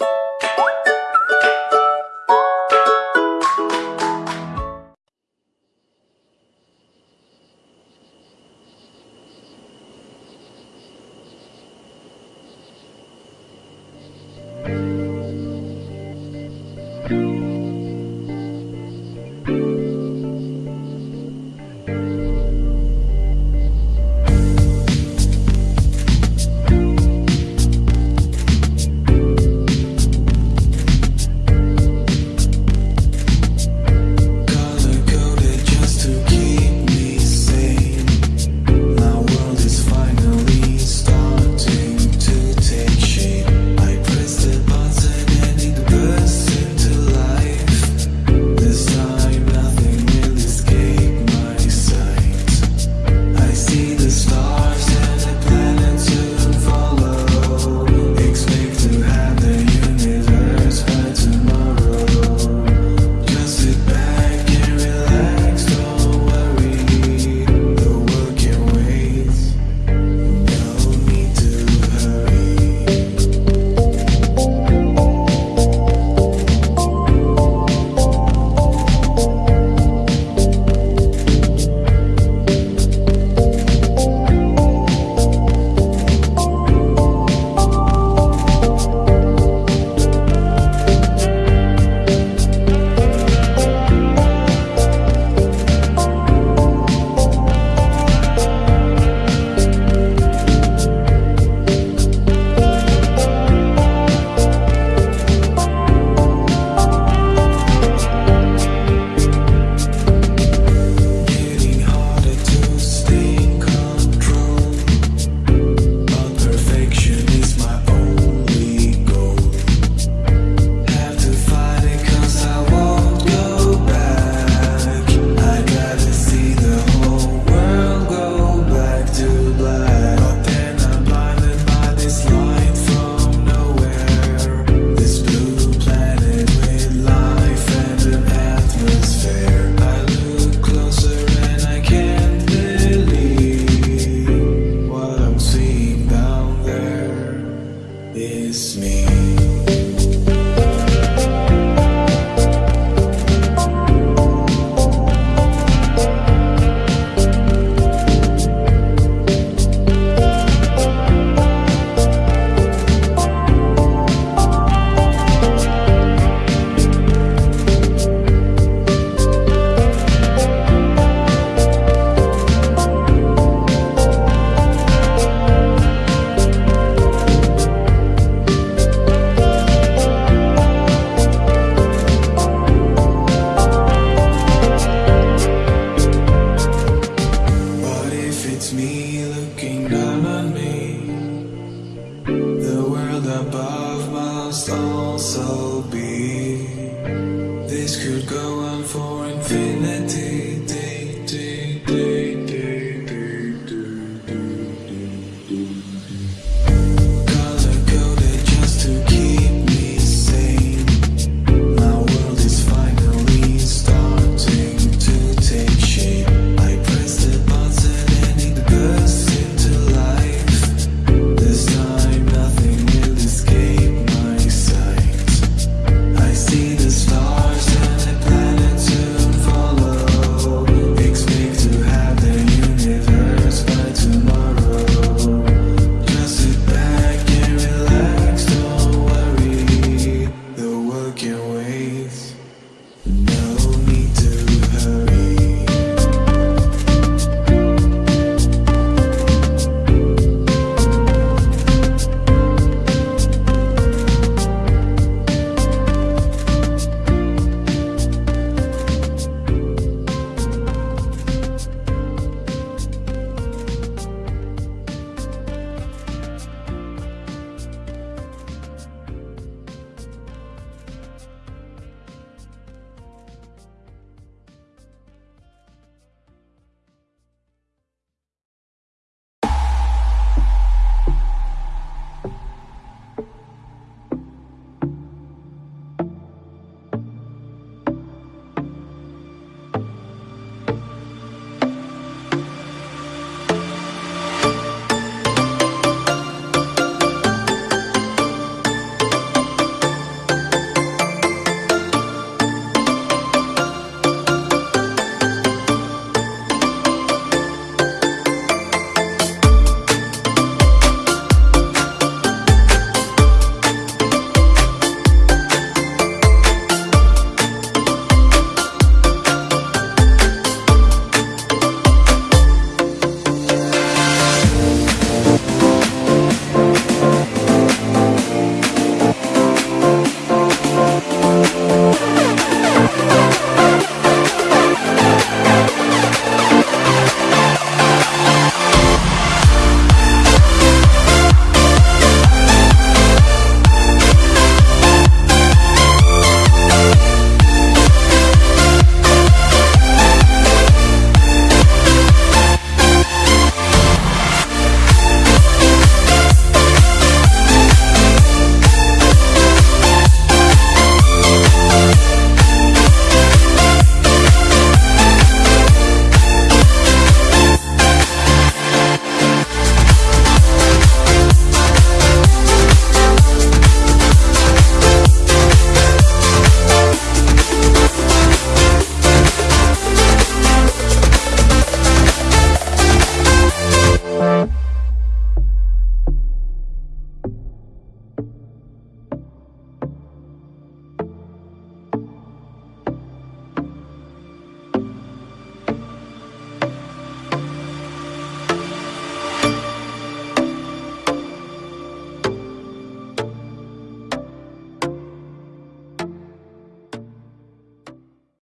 you The world above must also be.